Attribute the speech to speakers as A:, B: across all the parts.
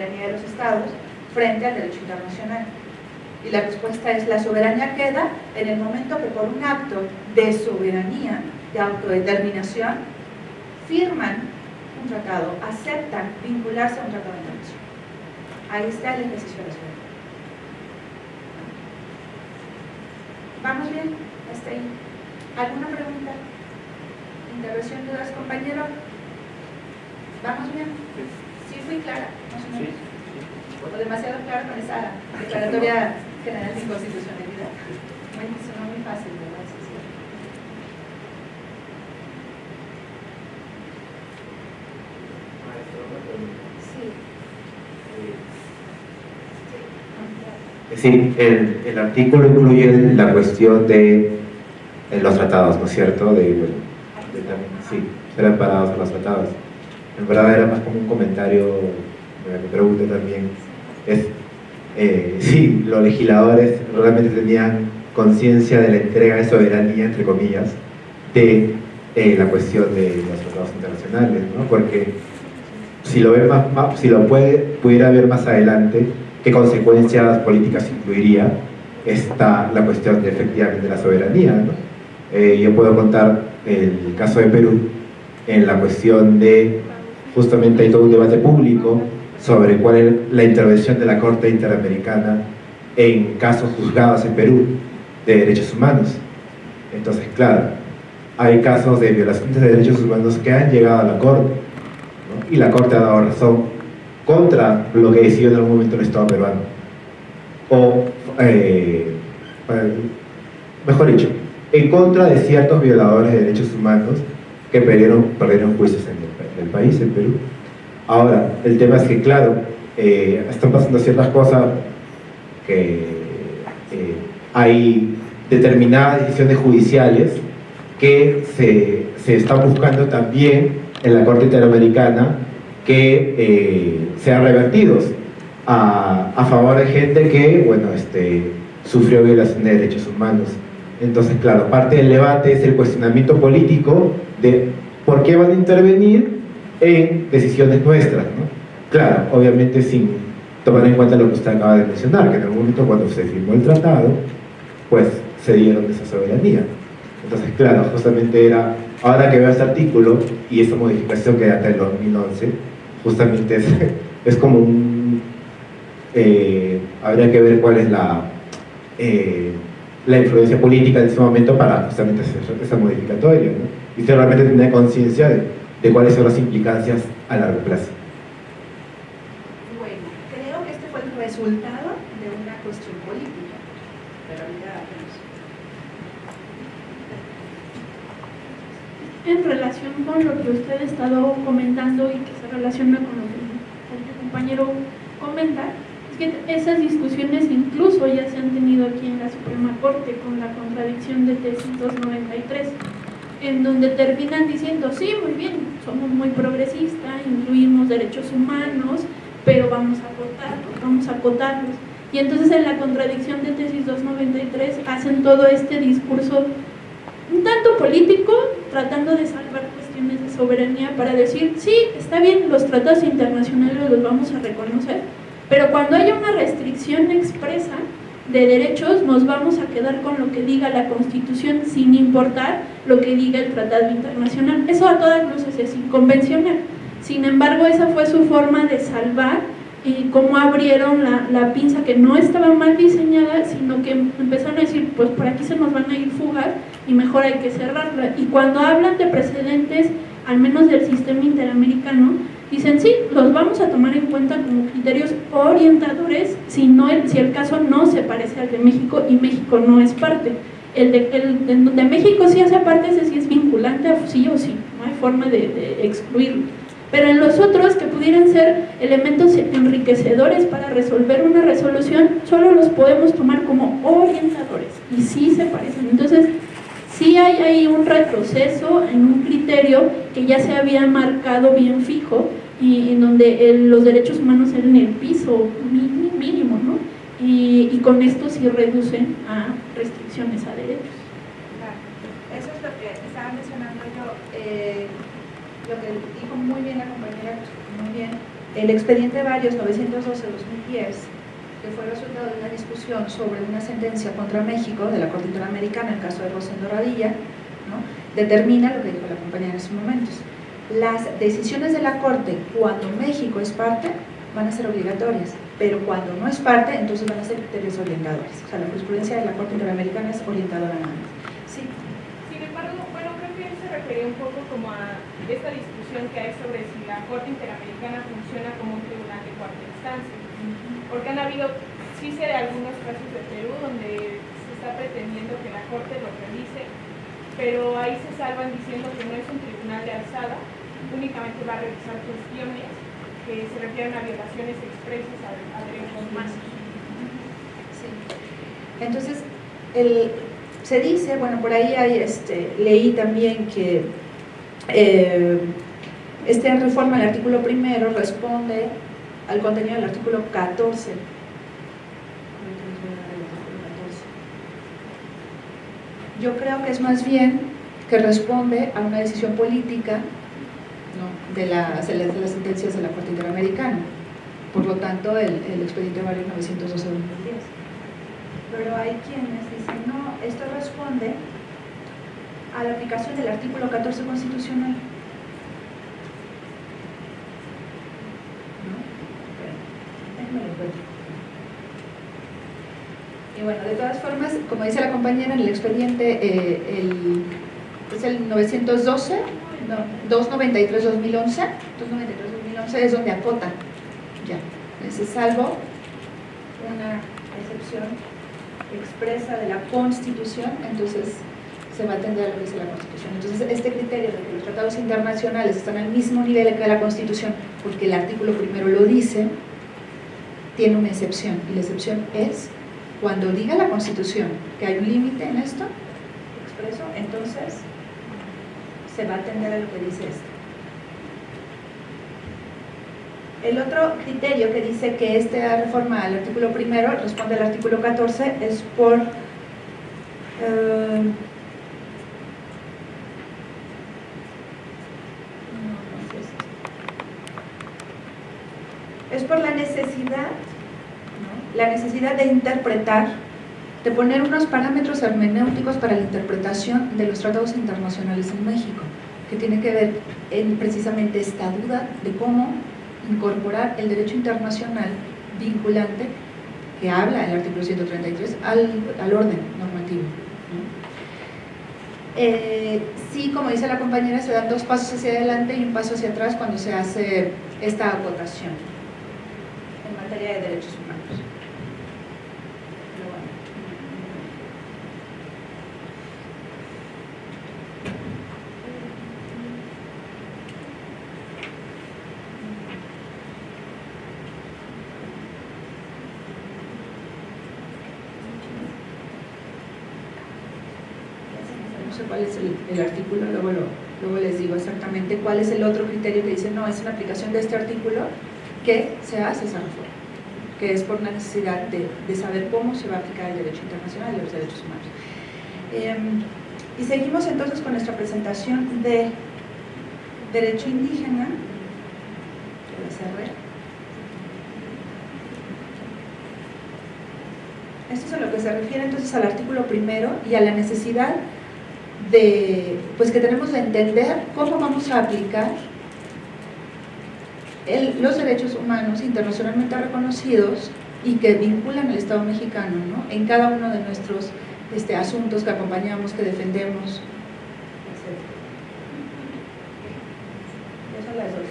A: de los estados frente al derecho internacional. Y la respuesta es la soberanía queda en el momento que por un acto de soberanía, de autodeterminación, firman un tratado, aceptan vincularse a un tratado internacional. Ahí está el ejercicio de la soberanía. ¿Vamos bien? Hasta ahí. ¿Alguna pregunta? ¿Intervención de los compañeros? ¿Vamos bien? ¿Sí fui clara? Más o menos. O demasiado clara con esa declaratoria general de inconstitucionalidad. Bueno, suena muy fácil, ¿verdad? Sí,
B: sí. Sí. Sí, el, el artículo incluye la cuestión de los tratados, ¿no es cierto? De, de también, sí, ser amparados a los tratados. En verdad era más como un comentario, me me pregunto también, es eh, si los legisladores realmente tenían conciencia de la entrega de soberanía, entre comillas, de eh, la cuestión de los tratados internacionales, ¿no? Porque si lo, ve más, si lo puede, pudiera ver más adelante, qué consecuencias políticas incluiría esta, la cuestión de efectivamente la soberanía. Eh, yo puedo contar el caso de Perú en la cuestión de, justamente hay todo un debate público sobre cuál es la intervención de la Corte Interamericana en casos juzgados en Perú de derechos humanos. Entonces, claro, hay casos de violaciones de derechos humanos que han llegado a la Corte y la Corte ha dado razón contra lo que decidió en algún momento el Estado peruano. O, eh, mejor dicho, en contra de ciertos violadores de derechos humanos que perdieron, perdieron juicios en país, en Perú. Ahora, el tema es que, claro, eh, están pasando ciertas cosas que eh, hay determinadas decisiones judiciales que se, se están buscando también en la Corte Interamericana que eh, sean revertidos a, a favor de gente que, bueno, este, sufrió violación de derechos humanos. Entonces, claro, parte del debate es el cuestionamiento político de por qué van a intervenir en decisiones nuestras, ¿no? Claro, obviamente sin tomar en cuenta lo que usted acaba de mencionar, que en algún momento cuando se firmó el tratado, pues se dieron esa soberanía. Entonces, claro, justamente era, ahora que veo este artículo y esta modificación que data del 2011, justamente es, es como un... eh, habría que ver cuál es la, eh, la influencia política en ese momento para justamente hacer esa modificatoria, ¿no? Y usted realmente tener conciencia de, de cuáles son las implicancias a largo plazo.
A: Bueno, creo que este fue el resultado de una cuestión política, pero ya
C: En relación con lo que usted ha estado comentando y que se relaciona con lo que el compañero comenta, es que esas discusiones incluso ya se han tenido aquí en la Suprema Corte con la contradicción de tesis 293, en donde terminan diciendo, sí, muy bien, somos muy progresistas, incluimos derechos humanos, pero vamos a acotarlos, vamos a acotarlos. Y entonces en la contradicción de tesis 293 hacen todo este discurso un tanto político, tratando de salvar cuestiones de soberanía para decir, sí, está bien, los tratados internacionales los vamos a reconocer, pero cuando haya una restricción expresa de derechos, nos vamos a quedar con lo que diga la Constitución sin importar lo que diga el tratado internacional. Eso a todas luces es inconvencional. Sin embargo, esa fue su forma de salvar y cómo abrieron la, la pinza que no estaba mal diseñada, sino que empezaron a decir, pues por aquí se nos van a ir fugas y mejor hay que cerrarla. Y cuando hablan de precedentes, al menos del sistema interamericano, dicen sí, los vamos a tomar en cuenta como criterios orientadores si, no el, si el caso no se parece al de México y México no es parte. El de, el, de, México sí hace parte, ese sí es vinculante a sí o sí, no hay forma de, de excluirlo. Pero en los otros que pudieran ser elementos enriquecedores para resolver una resolución, solo los podemos tomar como orientadores y sí se parecen. Entonces, sí hay ahí un retroceso en un criterio que ya se había marcado bien fijo y en donde el, los derechos humanos eran el piso mínimo, ¿no? Y, con esto sí reducen a restricciones a derechos.
A: Claro. Eso es lo que estaba mencionando yo. Eh, lo que dijo muy bien la compañera, muy bien, el expediente varios 912-2010, que fue resultado de una discusión sobre una sentencia contra México de la Corte Interamericana, el caso de Rosendo Radilla, ¿no? determina lo que dijo la compañía en esos momentos. Las decisiones de la Corte, cuando México es parte, van a ser obligatorias, pero cuando no es parte, entonces van a ser criterios orientadores. O sea, la jurisprudencia de la Corte Interamericana es orientadora nada más. Sí.
D: Sin embargo, bueno, creo que él se refería un poco como a esta discusión que hay sobre si la Corte Interamericana funciona como un tribunal de cuarta instancia. Porque han habido, sí sé de algunos casos de Perú donde se está pretendiendo que la Corte lo realice, pero ahí se salvan diciendo que no es un tribunal de alzada, únicamente va a revisar cuestiones que se refieren a violaciones expresas a, derechos humanos.
A: Sí. Entonces, el, se dice, bueno, por ahí hay, este, leí también que eh, esta reforma del artículo primero responde al contenido del artículo 14 yo creo que es más bien que responde a una decisión política de, las, de, las, sentencias de la Corte Interamericana. Por lo tanto, el, el expediente varios 912-2010. Pero hay quienes dicen, no, esto responde a la aplicación del artículo 14 constitucional. Y bueno, de todas formas, como dice la compañera en el expediente, eh, el, es el 912, no, 293-2011, 293-2011 es donde acota, ya, ese salvo una excepción expresa de la Constitución, entonces se va a atender a lo que dice la Constitución. Entonces, este criterio de que los tratados internacionales están al mismo nivel que la Constitución, porque el artículo primero lo dice, tiene una excepción, y la excepción es cuando diga la Constitución que hay un límite en esto, expreso, entonces se va a atender a lo que dice esto. El otro criterio que dice que esta reforma al artículo primero responde al artículo 14 es por eh, es por la necesidad la necesidad de interpretar, de poner unos parámetros hermenéuticos para la interpretación de los tratados internacionales en México, que tiene que ver en precisamente esta duda de cómo incorporar el derecho internacional vinculante que habla el artículo 133 al, al orden normativo. Eh, sí, como dice la compañera, se dan dos pasos hacia adelante y un paso hacia atrás cuando se hace esta acotación en materia de derechos humanos. Cuál es el, artículo, luego, luego les digo exactamente cuál es el otro criterio que dice, no, es una aplicación de este artículo que se hace esa reforma, que es por necesidad de, de saber cómo se va a aplicar el derecho internacional y los derechos humanos. Em, y seguimos entonces con nuestra presentación de derecho indígena, Esto es a lo que se refiere entonces al artículo primero y a la necesidad de, pues que tenemos que entender cómo vamos a aplicar los derechos humanos internacionalmente reconocidos y que vinculan al Estado mexicano ¿no? en cada uno de nuestros este, asuntos que acompañamos, que defendemos, etc. Esas las dos.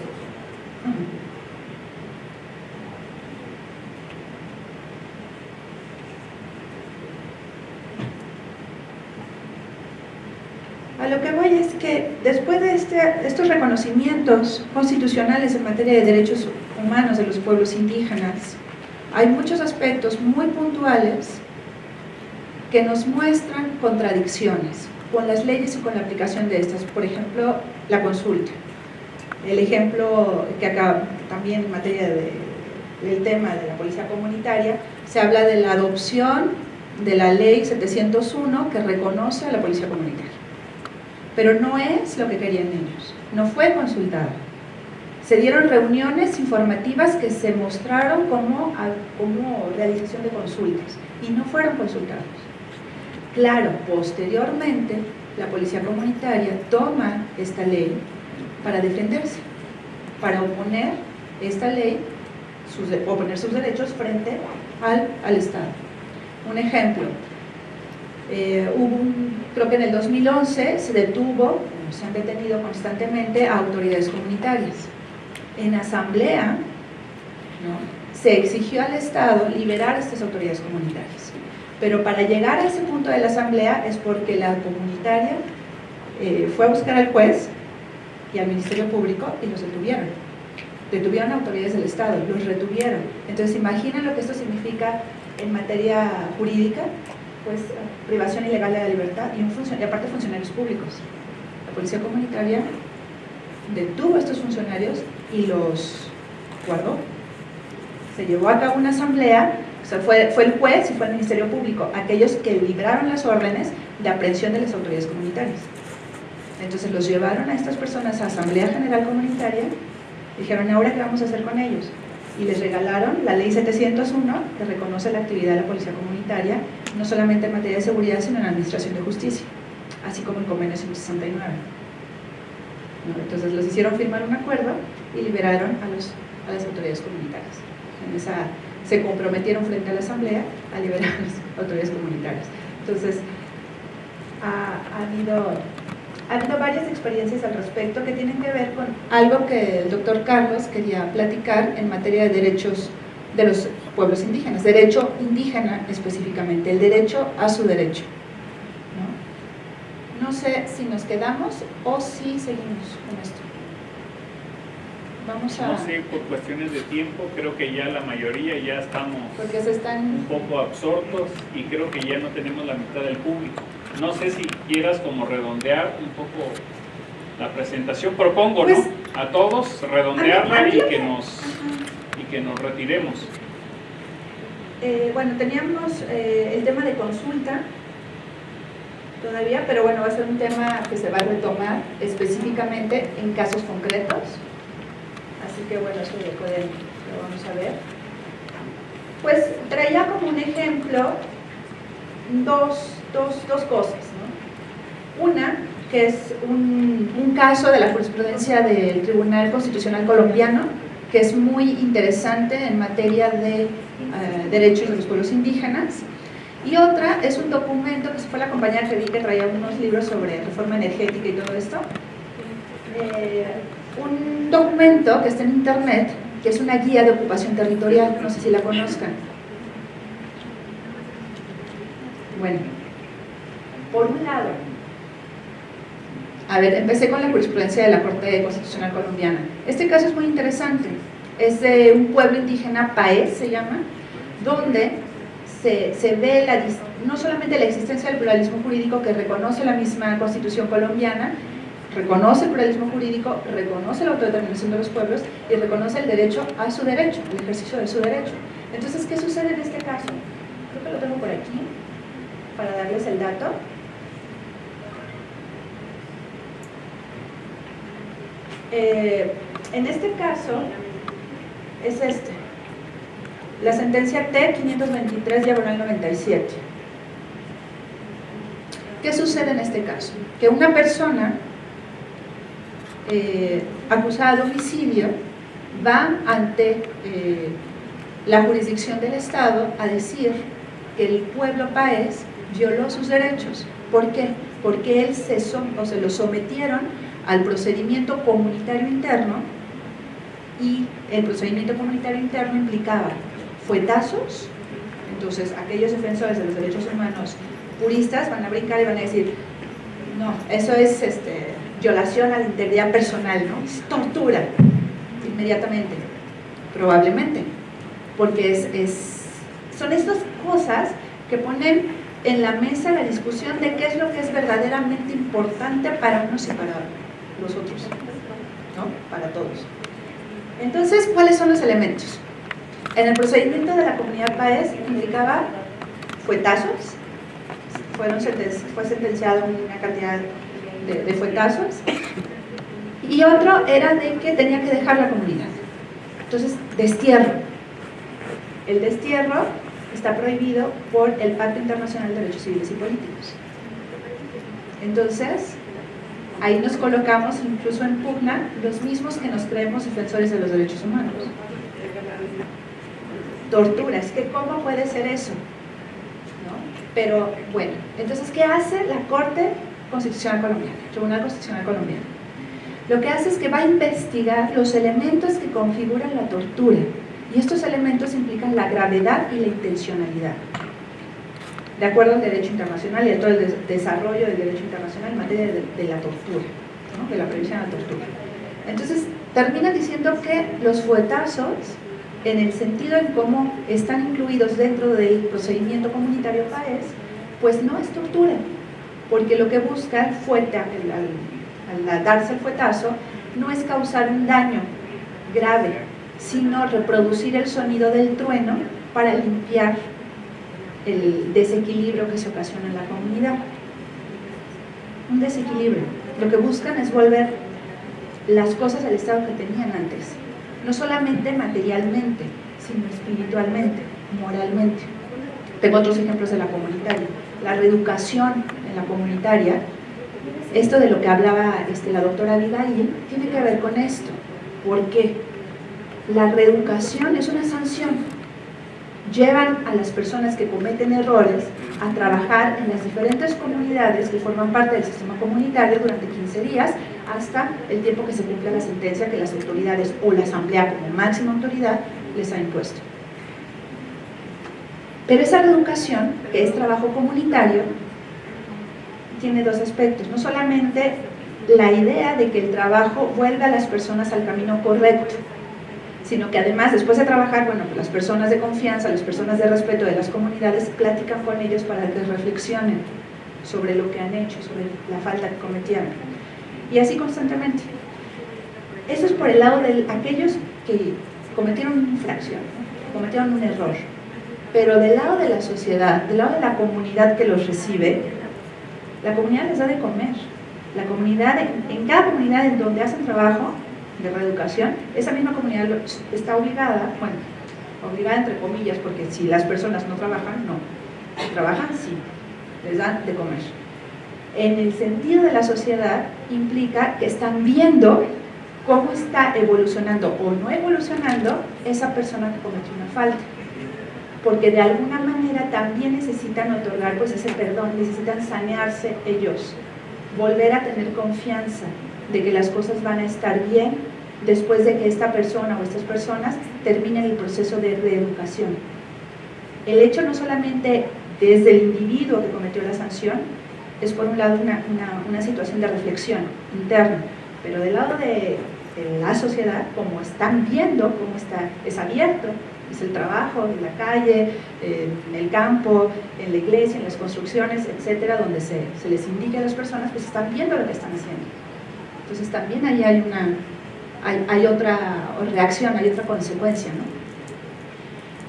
A: A lo que voy es que después de este, estos reconocimientos constitucionales en materia de derechos humanos de los pueblos indígenas, hay muchos aspectos muy puntuales que nos muestran contradicciones con las leyes y con la aplicación de estas. Por ejemplo, la consulta. El ejemplo que acá también en materia del tema de la policía comunitaria, se habla de la adopción de la ley 701 que reconoce a la policía comunitaria pero no es lo que querían ellos, no fue consultada. Se dieron reuniones informativas que se mostraron como, como realización de consultas y no fueron consultados. Claro, posteriormente la policía comunitaria toma esta ley para defenderse, para oponer esta ley, sus, oponer sus derechos frente al, al Estado. Un ejemplo, eh, hubo creo que en el 2011 se detuvo, se han detenido constantemente a autoridades comunitarias. En asamblea se exigió al Estado liberar a estas autoridades comunitarias. Pero para llegar a ese punto de la asamblea es porque la comunitaria eh, fue a buscar al juez y al Ministerio Público y los detuvieron. Detuvieron a autoridades del Estado, los retuvieron. Entonces imaginen lo que esto significa en materia jurídica pues privación ilegal de la libertad y, un y aparte funcionarios públicos. La policía comunitaria detuvo a estos funcionarios y los guardó. Se llevó a cabo una asamblea, o sea, fue, fue el juez y fue el Ministerio Público, aquellos que libraron las órdenes de aprehensión de las autoridades comunitarias. Entonces los llevaron a estas personas a Asamblea General Comunitaria, dijeron, ¿ahora qué vamos a hacer con ellos? Y les regalaron la ley 701, que reconoce la actividad de la policía comunitaria, no solamente en materia de seguridad, sino en administración de justicia, así como el convenio 169. Entonces los hicieron firmar un acuerdo y liberaron a, los, a las autoridades comunitarias. En esa, se comprometieron frente a la Asamblea a liberar a las autoridades comunitarias. Entonces, ha, ha, habido, ha habido varias experiencias al respecto que tienen que ver con algo que el doctor Carlos quería platicar en materia de derechos de los pueblos indígenas, derecho indígena específicamente, el derecho a su derecho. No, sé si nos quedamos o si seguimos con esto. Vamos a... No sé,
E: por cuestiones de tiempo, creo que ya la mayoría ya estamos
A: Porque se están... un
E: poco absortos y creo que ya no tenemos la mitad del público. No sé si quieras como redondear un poco la presentación, propongo, ¿no? Pues, a todos redondearla y que nos que nos retiremos.
A: Eh, bueno, teníamos eh, el tema de consulta todavía, pero bueno, va a ser un tema que se va a retomar específicamente en casos concretos. Así que bueno, eso lo, pueden, lo vamos a ver. Pues traía como un ejemplo dos, dos, dos cosas. ¿no? Una, que es un, un caso de la jurisprudencia del Tribunal Constitucional Colombiano, que es muy interesante en materia de eh, derechos de los pueblos indígenas. Y otra es un documento que se fue la compañía que vi que traía unos libros sobre reforma energética y todo esto. Eh, un documento que está en internet, que es una guía de ocupación territorial, no sé si la conozcan. Bueno, por un lado, a ver, empecé con la jurisprudencia de la Corte Constitucional Colombiana. Este caso es muy interesante. Es de un pueblo indígena, Paez se llama, donde se, se ve la, no solamente la existencia del pluralismo jurídico que reconoce la misma Constitución colombiana, reconoce el pluralismo jurídico, reconoce la autodeterminación de los pueblos y reconoce el derecho a su derecho, el ejercicio de su derecho. Entonces, ¿qué sucede en este caso? Creo que lo tengo por aquí, para darles el dato. Eh, en este caso es este, la sentencia T-523 diagonal 97. ¿Qué sucede en este caso? Que una persona eh, acusada de homicidio va ante eh, la jurisdicción del Estado a decir que el pueblo país violó sus derechos. ¿Por qué? Porque él se, o se lo sometieron al procedimiento comunitario interno y el procedimiento comunitario interno implicaba fuetazos, entonces aquellos defensores de los derechos humanos puristas van a brincar y van a decir, no, eso es este, violación a la integridad personal, ¿no? es tortura, inmediatamente, probablemente, porque es, es, son estas cosas que ponen en la mesa la discusión de qué es lo que es verdaderamente importante para unos y para los otros, ¿no? Para todos. Entonces, ¿cuáles son los elementos? En el procedimiento de la comunidad PAES indicaba fuetazos, fueron fue sentenciado una cantidad de, de fuetazos, Y otro era de que tenía que dejar la comunidad. Entonces, destierro. El destierro está prohibido por el Pacto Internacional de Derechos Civiles y Políticos. Entonces, ahí nos colocamos incluso en pugna los mismos que nos creemos defensores de los derechos humanos. Tortura, es que ¿cómo puede ser eso? Pero bueno, entonces, ¿qué hace la Corte Constitucional Colombiana, Tribunal Constitucional Colombiano? Lo que hace es que va a investigar los elementos que configuran la tortura y estos elementos implican la gravedad y la intencionalidad de acuerdo al derecho internacional y a todo el desarrollo del derecho internacional en materia de, la tortura, de la previsión de la tortura. Entonces, termina diciendo que los fuetazos, en el sentido en cómo están incluidos dentro del procedimiento comunitario PAES, pues no es tortura, porque lo que busca el fuete, al, al darse el fuetazo, no es causar un daño grave, sino reproducir el sonido del trueno para limpiar el desequilibrio que se ocasiona en la comunidad. Un desequilibrio. Lo que buscan es volver las cosas al estado que tenían antes. No solamente materialmente, sino espiritualmente, moralmente. Tengo otros ejemplos de la comunitaria. La reeducación en la comunitaria, esto de lo que hablaba este, la doctora Abigail, tiene que ver con esto. ¿Por qué? La reeducación es una sanción llevan a las personas que cometen errores a trabajar en las diferentes comunidades que forman parte del sistema comunitario durante 15 días hasta el tiempo que se cumpla la sentencia que las autoridades o la asamblea como máxima autoridad les ha impuesto. Pero esa reeducación, que es trabajo comunitario, tiene dos aspectos. No solamente la idea de que el trabajo vuelva a las personas al camino correcto, sino que además después de trabajar, bueno, pues las personas de confianza, las personas de respeto de las comunidades platican con ellos para que reflexionen sobre lo que han hecho, sobre la falta que cometieron. Y así constantemente. Eso es por el lado de aquellos que cometieron una infracción, cometieron un error. Pero del lado de la sociedad, del lado de la comunidad que los recibe, la comunidad les da de comer. La comunidad, en cada comunidad en donde hacen trabajo, de reeducación, esa misma comunidad está obligada, bueno, obligada entre comillas, porque si las personas no trabajan, no. Si trabajan, sí, les dan de comer. En el sentido de la sociedad, implica que están viendo cómo está evolucionando o no evolucionando esa persona que cometió una falta. Porque de alguna manera también necesitan otorgar pues ese perdón, necesitan sanearse ellos, volver a tener confianza de que las cosas van a estar bien después de que esta persona o estas personas terminen el proceso de reeducación. El hecho no solamente desde el individuo que cometió la sanción, es por un lado una, una, situación de reflexión interna, pero del lado de, la sociedad, como están viendo, cómo está, es abierto, es el trabajo, en la calle, en el campo, en la iglesia, en las construcciones, etcétera, donde se, se les indica a las personas, pues están viendo lo que están haciendo. Entonces también ahí hay una, hay, otra reacción, hay otra consecuencia, ¿no?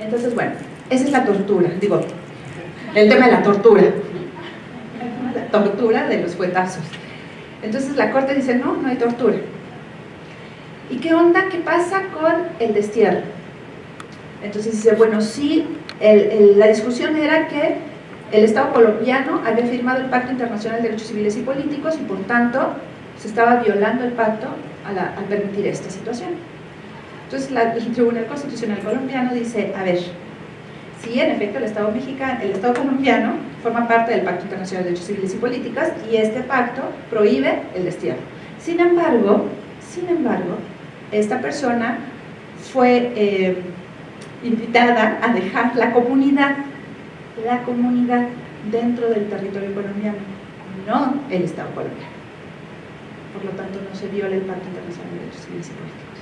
A: Entonces, bueno, esa es la tortura, digo, el tema de la tortura, la tortura de los fuetazos. Entonces la corte dice, no, no hay tortura. ¿Y qué onda? ¿Qué pasa con el destierro? Entonces dice, bueno, sí, la discusión era que el Estado colombiano había firmado el Pacto Internacional de Derechos Civiles y Políticos y por tanto se estaba violando el pacto al, permitir esta situación. Entonces el Tribunal Constitucional colombiano dice, a ver, sí, en efecto el Estado mexicano, el Estado colombiano forma parte del Pacto Internacional de Derechos Civiles y Políticas y este pacto prohíbe el destierro. Sin embargo, sin embargo, esta persona fue eh, invitada a dejar la comunidad, la comunidad dentro del territorio colombiano, no el Estado colombiano por lo tanto no se viola el Pacto Internacional de Derechos Civiles y Políticos.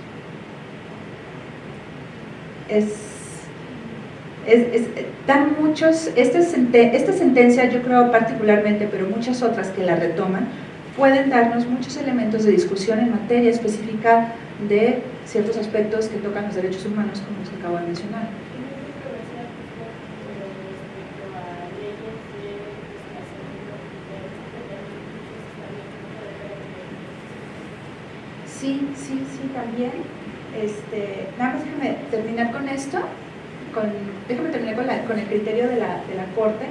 A: Es, es, dan muchos, esta, esta sentencia yo creo particularmente, pero muchas otras que la retoman, pueden darnos muchos elementos de discusión en materia específica de ciertos aspectos que tocan los derechos humanos, como los que acabo de mencionar. Sí, sí, también. Este, nada más déjame terminar con esto, con, déjame terminar con, la, con el criterio de la, de la Corte.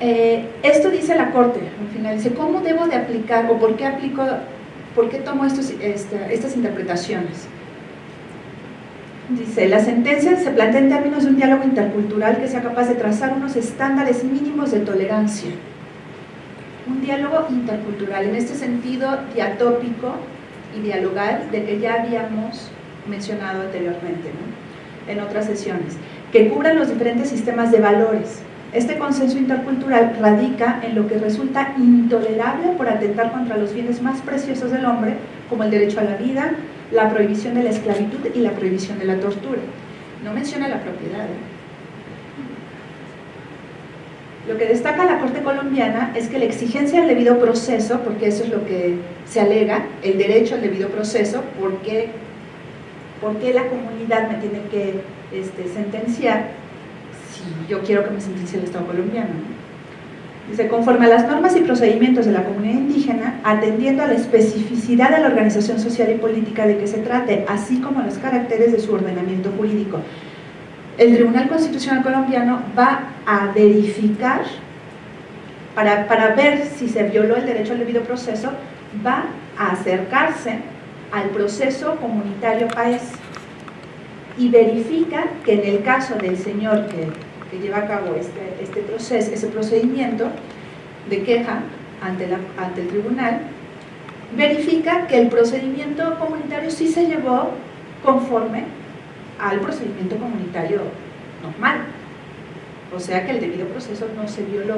A: Eh, esto dice la Corte, al final, dice, ¿cómo debo de aplicar o por qué aplico, por qué tomo estos, esta- estas interpretaciones? Dice, la sentencia se plantea en términos de un diálogo intercultural que sea capaz de trazar unos estándares mínimos de tolerancia. Un diálogo intercultural, en este sentido diatópico y dialogal de que ya habíamos mencionado anteriormente en otras sesiones, que cubran los diferentes sistemas de valores. Este consenso intercultural radica en lo que resulta intolerable por atentar contra los bienes más preciosos del hombre, como el derecho a la vida, la prohibición de la esclavitud y la prohibición de la tortura. No menciona la propiedad. ¿eh? Lo que destaca la Corte colombiana es que la exigencia del debido proceso, porque eso es lo que se alega, el derecho al debido proceso, porque, porque la comunidad me tiene que este, sentenciar si yo quiero que me sentencie el Estado colombiano. ¿no? Dice, conforme a las normas y procedimientos de la comunidad indígena, atendiendo a la especificidad de la organización social y política de que se trate, así como los caracteres de su ordenamiento jurídico. El Tribunal Constitucional colombiano va a verificar, para, para ver si se violó el derecho al debido proceso, va a acercarse al proceso comunitario país y verifica que en el caso del señor que, que lleva a cabo este, este proceso, ese procedimiento de queja ante, la, ante el tribunal, verifica que el procedimiento comunitario sí se llevó conforme al procedimiento comunitario normal. O sea que el debido proceso no se violó.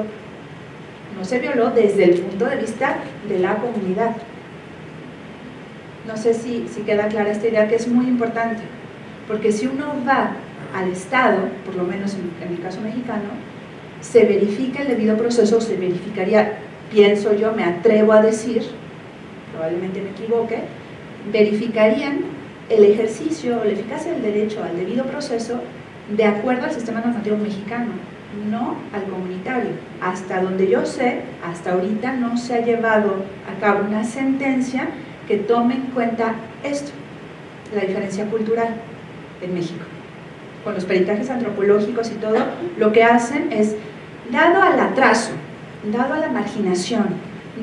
A: No se violó desde el punto de vista de la comunidad. No sé si, si queda clara esta idea que es muy importante, porque si uno va al Estado, por lo menos en, en el caso mexicano, se verifica el debido proceso, se verificaría, pienso yo, me atrevo a decir, probablemente me equivoque, verificarían el ejercicio o la eficacia del derecho al debido proceso de acuerdo al sistema normativo mexicano, no al comunitario. Hasta donde yo sé, hasta ahorita no se ha llevado a cabo una sentencia que tome en cuenta esto, la diferencia cultural en México. Con los peritajes antropológicos y todo, lo que hacen es, dado al atraso, dado a la marginación,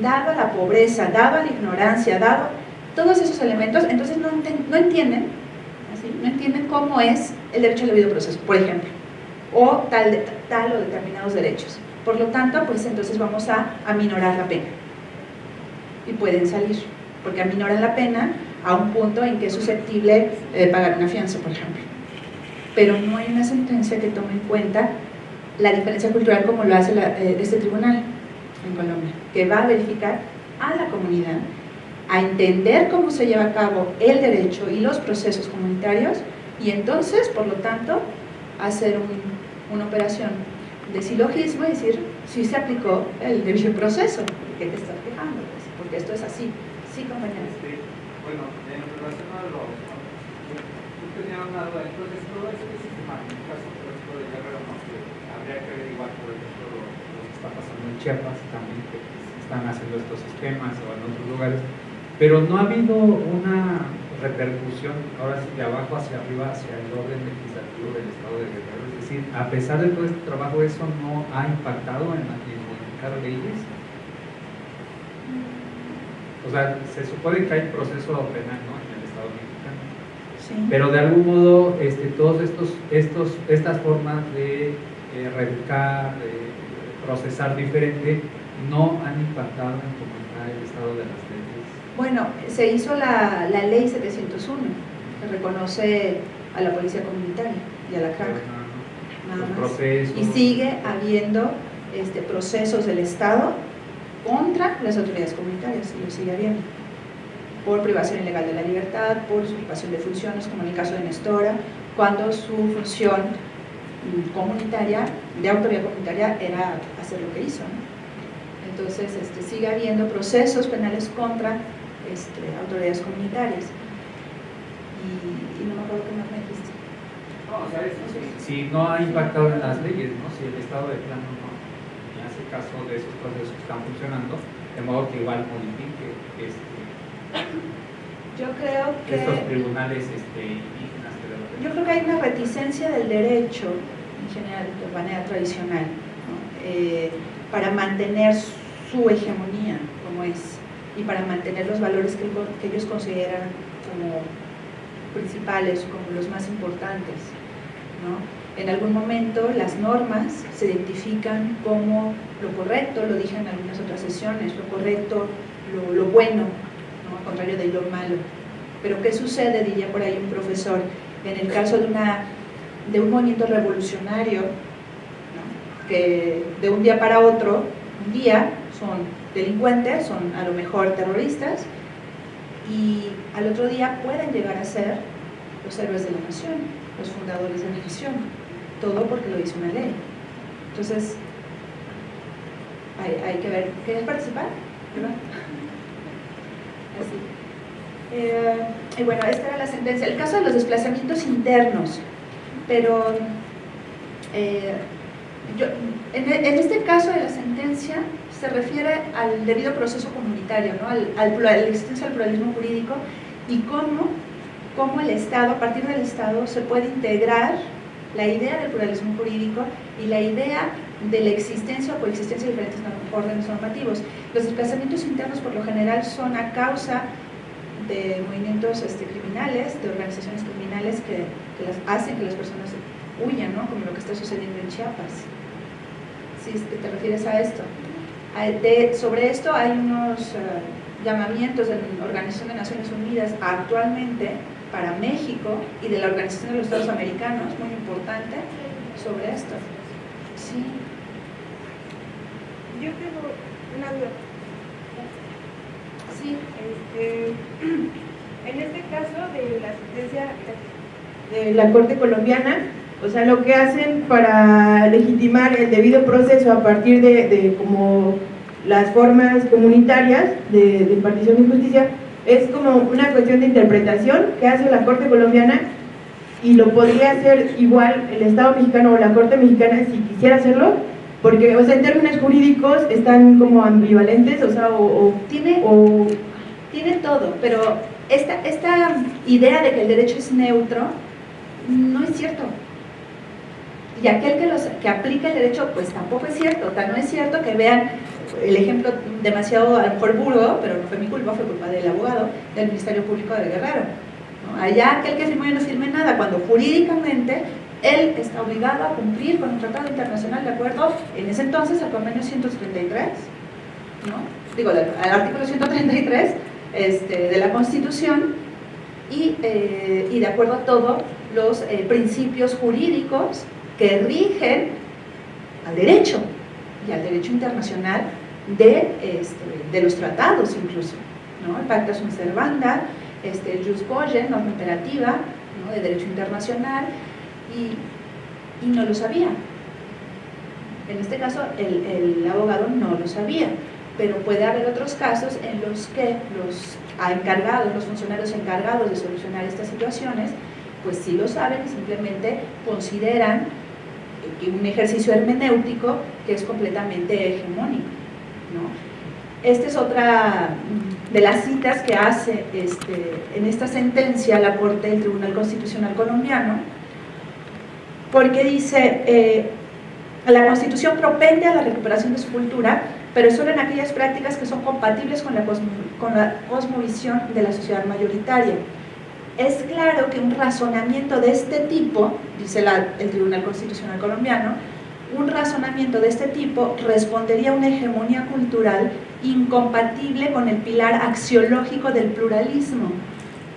A: dado a la pobreza, dado a la ignorancia, dado todos esos elementos, entonces no, entienden. No entienden cómo es el derecho al debido proceso, por ejemplo, o tal, tal o determinados derechos. Por lo tanto, pues entonces vamos a aminorar la pena y pueden salir, porque aminoran la pena a un punto en que es susceptible de pagar una fianza, por ejemplo. Pero no hay una sentencia que tome en cuenta la diferencia cultural como lo hace eh, este tribunal en Colombia, que va a verificar a la comunidad, a entender cómo se lleva a cabo el derecho y los procesos comunitarios y entonces, por lo tanto, hacer un- una operación de silogismo y decir si se aplicó el debido proceso, ¿de qué te estás quejando? Pues, porque esto es así. Sí, compañeros.
F: Este, bueno, en relación a los... Entonces todo en el caso por ejemplo de Guerrero, ¿no? que habría que averiguar, por ejemplo, lo, lo que está pasando en Chiapas también, que se están haciendo estos sistemas o en otros lugares, pero no ha habido una repercusión, ahora sí, de abajo hacia arriba, hacia el orden legislativo del Estado de Guerrero, es decir, a pesar de todo este trabajo, eso no ha impactado en, modificar leyes. O sea, se supone que hay proceso penal ¿no? en el Estado mexicano.
A: Sí.
F: Pero de algún modo, este, todos estos, estos, estas formas de eh, reeducar, de procesar diferente, no han impactado en cómo está el estado de las.
A: Bueno, se hizo la, la ley 701, que reconoce a la policía comunitaria y a la CRAC.
F: Y sigue
A: habiendo este, procesos del Estado contra las autoridades comunitarias, y lo sigue habiendo, por privación ilegal de la libertad, por usurpación de funciones, como en el caso de Nestora, cuando su función mm, comunitaria, de autoridad comunitaria, era hacer lo que hizo. ¿no? Entonces, este, sigue habiendo procesos penales contra este, autoridades comunitarias. Y, y no me acuerdo qué más me dijiste.
F: No, o sea, eso sí, si no ha impactado en las leyes, ¿no? si el Estado de plano no, ni hace caso de esos procesos que están funcionando, de modo que igual modifique este,
A: Yo creo que... estos
F: tribunales este, indígenas que Yo creo que hay
A: una reticencia del derecho, en general, de manera tradicional, ¿no? Eh, para mantener su hegemonía como es y para mantener los valores que, que ellos consideran como principales, como los más importantes. ¿no? En algún momento las normas se identifican como lo correcto, lo dije en algunas otras sesiones, lo correcto, lo, lo bueno, ¿no? al contrario de lo malo. Pero ¿qué sucede, diría por ahí un profesor, en el caso de, una, de un movimiento revolucionario, ¿no? que de un día para otro, un día son delincuentes, son a lo mejor terroristas, y al otro día pueden llegar a ser los héroes de la nación, los fundadores de la nación, todo porque lo dice una ley. Entonces, hay, hay que ver, ¿quieres participar? ¿Verdad? Así. Eh, y bueno, esta era la sentencia. El caso de los desplazamientos internos, pero eh, yo, en, en este caso de la sentencia se refiere al debido proceso comunitario, ¿no? al, al, la existencia del pluralismo jurídico y cómo, cómo el Estado, a partir del Estado, se puede integrar la idea del pluralismo jurídico y la idea de la existencia o coexistencia de diferentes órdenes normativos. Los desplazamientos internos por lo general son a causa de movimientos este, criminales, de organizaciones criminales que, que las hacen que las personas huyan, ¿no? como lo que está sucediendo en Chiapas. Si te refieres a esto. De- sobre esto hay unos eh, llamamientos de la Organización de Naciones Unidas actualmente para México y de la Organización de los Estados Americanos, muy importante, sobre esto. Sí.
G: Yo tengo una duda.
A: Sí,
G: Este, en este caso de la sentencia de la Corte Colombiana, o sea, lo que hacen para legitimar el debido proceso a partir de, de como las formas comunitarias de, de impartición de justicia, es como una cuestión de interpretación que hace la Corte Colombiana y lo podría hacer igual el Estado mexicano o la Corte mexicana si quisiera hacerlo, porque, o sea, en términos jurídicos están como ambivalentes, o sea, o, o-
A: tiene,
G: o
A: tiene todo, pero esta, esta idea de que el derecho es neutro no es cierto. Y aquel que, los, que aplica el derecho, pues tampoco es cierto. Tal no es cierto que vean el ejemplo demasiado, a lo mejor burdo, pero no fue mi culpa, fue culpa del abogado del Ministerio Público de Guerrero. Allá aquel que firmó y no firme nada, cuando jurídicamente él está obligado a cumplir con un tratado internacional de acuerdo, en ese entonces, al convenio 133, ¿no? digo, al artículo 133 este, de la Constitución, y, eh, y de acuerdo a todos los eh, principios jurídicos que rigen al derecho y al derecho internacional de, este, de los tratados incluso, ¿no? el Pacta Sunt Servanda, este, el Jus norma imperativa de derecho internacional, y, no lo sabía. En este caso, el, el abogado no lo sabía, pero puede haber otros casos en los que los encargados, los funcionarios encargados de solucionar estas situaciones, pues sí lo saben y simplemente consideran un ejercicio hermenéutico que es completamente hegemónico. ¿no? Esta es otra de las citas que hace este, en esta sentencia la Corte del Tribunal Constitucional Colombiano, porque dice, eh, la Constitución propende a la recuperación de su cultura, pero solo en aquellas prácticas que son compatibles con la, con la cosmovisión de la sociedad mayoritaria. Es claro que un razonamiento de este tipo, dice el Tribunal Constitucional Colombiano, un razonamiento de este tipo respondería a una hegemonía cultural incompatible con el pilar axiológico del pluralismo,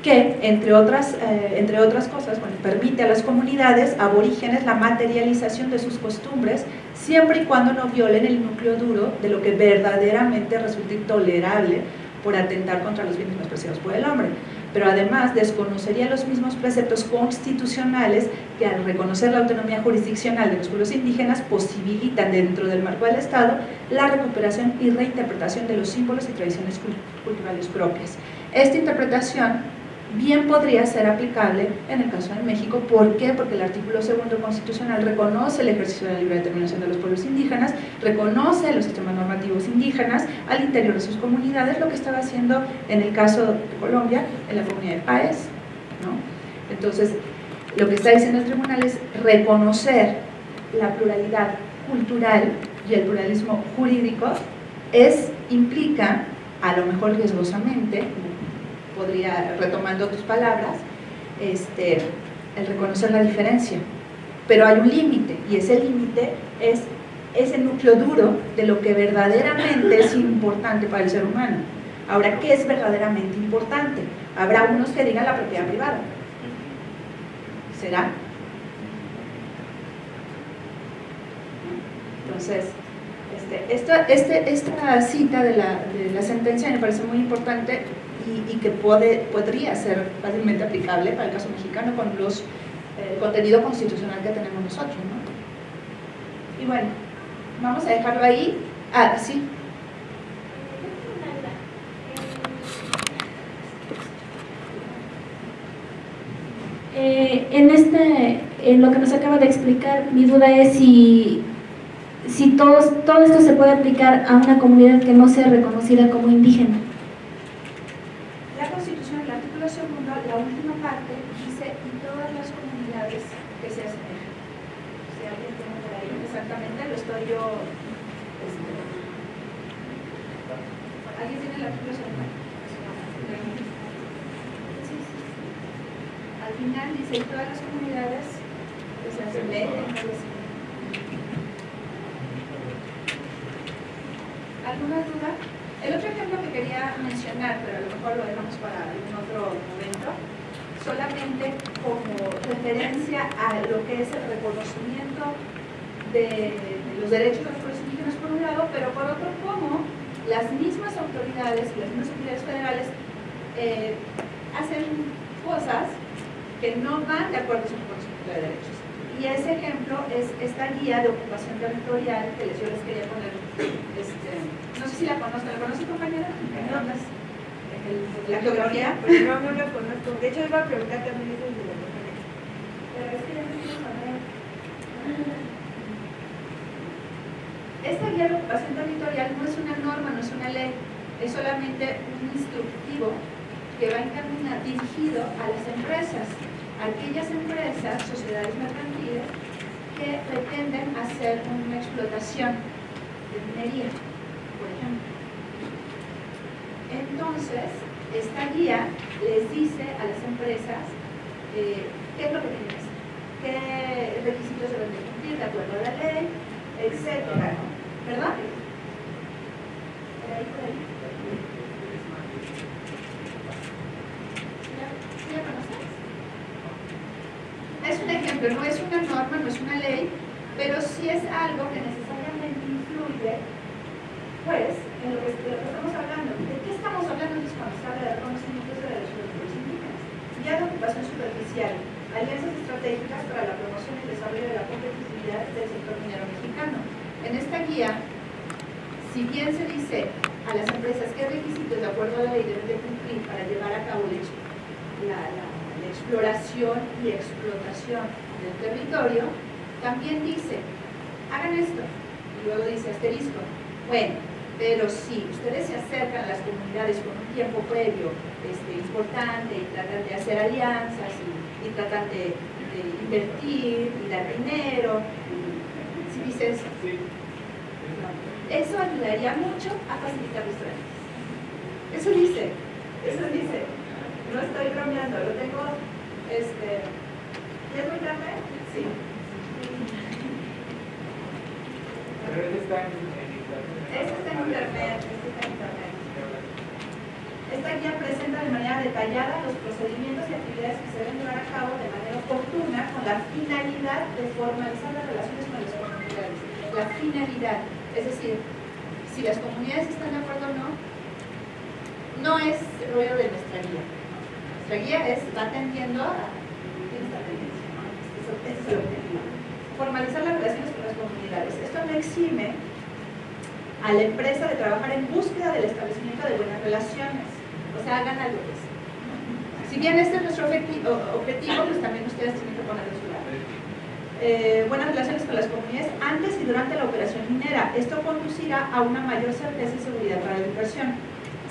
A: que, entre otras, eh, entre otras cosas, permite a las comunidades aborígenes la materialización de sus costumbres, siempre y cuando no violen el núcleo duro de lo que verdaderamente resulta intolerable por atentar contra los bienes más preciados por el hombre. Pero además desconocería los mismos preceptos constitucionales que al reconocer la autonomía jurisdiccional de los pueblos indígenas posibilitan dentro del marco del Estado la recuperación y reinterpretación de los símbolos y tradiciones culturales propias. Esta interpretación bien podría ser aplicable en el caso de México. ¿Por qué? Porque el artículo segundo constitucional reconoce el ejercicio de la libre determinación de los pueblos indígenas, reconoce los sistemas normativos indígenas al interior de sus comunidades, lo que estaba haciendo en el caso de Colombia, en la comunidad de Paez. ¿no? Entonces, lo que está diciendo el tribunal es reconocer la pluralidad cultural y el pluralismo jurídico es, implica, a lo mejor riesgosamente, podría, retomando tus palabras, este, el reconocer la diferencia. Pero hay un límite, y ese límite es ese núcleo duro de lo que verdaderamente es importante para el ser humano. Ahora, ¿qué es verdaderamente importante? Habrá unos que digan la propiedad privada. ¿Será? Entonces, este, esta, este, esta cita de la, de la sentencia me parece muy importante y, que puede, podría ser fácilmente aplicable para el caso mexicano con los eh, contenido constitucional que tenemos nosotros. ¿no? Y bueno, vamos a dejarlo ahí. Ah, sí.
H: Eh, en, este, en lo que nos acaba de explicar, mi duda es si, si todos, todo esto se puede aplicar a una comunidad que no sea reconocida como indígena.
A: en todas las comunidades pues, las leyes ¿Alguna duda? El otro ejemplo que quería mencionar, pero a lo mejor lo dejamos para algún otro momento, solamente como referencia a lo que es el reconocimiento de, los derechos de los pueblos indígenas por un lado, pero por otro como las mismas autoridades y las mismas autoridades federales eh, hacen cosas que no van de acuerdo a su concepto de derechos. Y ese ejemplo es esta guía de ocupación territorial que yo les quería poner. Este, no sé si la conocen, ¿la conoce compañera? No, no. La geografía,
G: pues no, no la conozco. De hecho, iba a preguntar también eso de la
A: es. Esta guía de ocupación territorial no es una norma, no es una ley, es solamente un instructivo que va dirigido a las empresas aquellas empresas, sociedades mercantiles, que pretenden hacer una explotación de minería, por ejemplo. Entonces, esta guía les dice a las empresas eh, qué es lo que tienen que hacer, qué requisitos se deben cumplir de acuerdo a la ley, etc. ¿Verdad? Por ahí, por
F: ahí.
A: no es una ley, pero sí es algo que necesariamente influye, pues, en lo que, de estamos hablando. ¿De qué estamos hablando cuando se habla de reconocimientos de los pueblos indígenas? Ya de ocupación superficial, alianzas estratégicas para la promoción y desarrollo de la competitividad del sector minero mexicano. En esta guía, si bien se dice a las empresas qué requisitos de acuerdo a la ley deben de cumplir para llevar a cabo la, la exploración y explotación del territorio, también dice, hagan esto. Y luego dice asterisco, bueno, pero si ustedes se acercan a las comunidades con un tiempo previo este, importante y tratan de hacer alianzas y, tratan de, invertir y dar dinero, si ¿sí dices, eso ayudaría mucho a facilitar los trámites. Eso dice, eso dice no estoy bromeando, lo tengo, este, es muy tarde? Sí.
F: Pero él está en internet. Este está en internet,
A: este está en internet. Esta guía presenta de manera detallada los procedimientos y actividades que se deben llevar a cabo de manera oportuna con la finalidad de formalizar las relaciones con las comunidades. La finalidad, es decir, si las comunidades están de acuerdo o no, no es rollo de nuestra guía nuestra guía es, está atendiendo a es el objetivo. Formalizar las relaciones con las comunidades. Esto no exime a la empresa de trabajar en búsqueda del establecimiento de buenas relaciones. O sea, hagan algo que Si bien este es nuestro objetivo, pues también ustedes tienen que poner de su lado. Eh, buenas relaciones con las comunidades antes y durante la operación minera. Esto conducirá a una mayor certeza y seguridad para la inversión.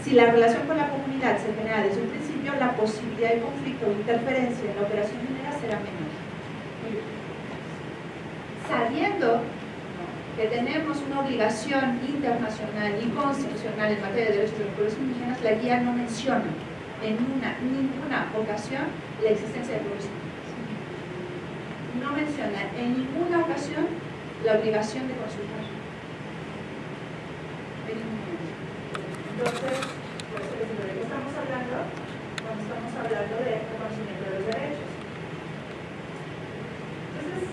A: Si la relación con la comunidad se genera desde un principio, la posibilidad de conflicto o interferencia en la operación minera será menor. Sabiendo que tenemos una obligación internacional y constitucional en materia de derechos de los pueblos indígenas, la guía no menciona en una, ninguna ocasión la existencia de pueblos indígenas. No menciona en ninguna ocasión la obligación de consultar. Entonces, por eso les digo, ¿de qué estamos hablando? Cuando estamos hablando de reconocimiento de los derechos. Entonces,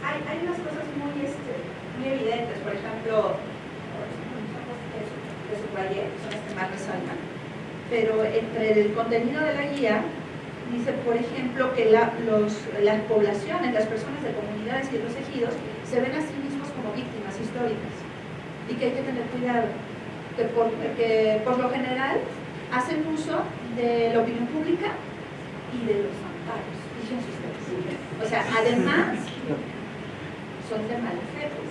A: hay, hay unas cosas muy, este, muy evidentes, por ejemplo, de subrayé, son las que más resaltan, pero entre el contenido de la guía dice, por ejemplo, que la, los, las poblaciones, las personas de comunidades y de los ejidos se ven a sí mismos como víctimas históricas. Y que hay que tener cuidado, que por, que por lo general hacen uso de la opinión pública y de los amparos. O sea, además, son de malos jefes.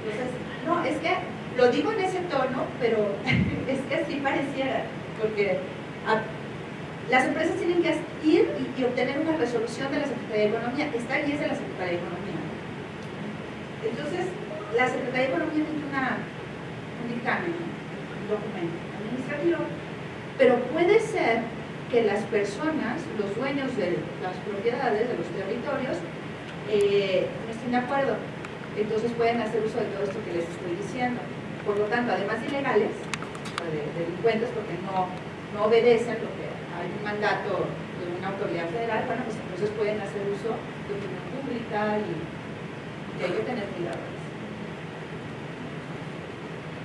A: Entonces, no, es que lo digo en ese tono, pero es que así pareciera, porque las empresas tienen que ir y, y, obtener una resolución de la Secretaría de Economía. Esta guía es de la Secretaría de Economía. Entonces, la Secretaría de Economía emite una, un dictamen, un documento administrativo, pero puede ser que las personas, los dueños de las propiedades, de los territorios, eh, no estén de acuerdo. Entonces pueden hacer uso de todo esto que les estoy diciendo. Por lo tanto, además de ilegales, de, delincuentes, porque no, no obedecen lo que hay un mandato de una autoridad federal, bueno, pues entonces pueden hacer uso de opinión pública y, y hay que tener cuidado.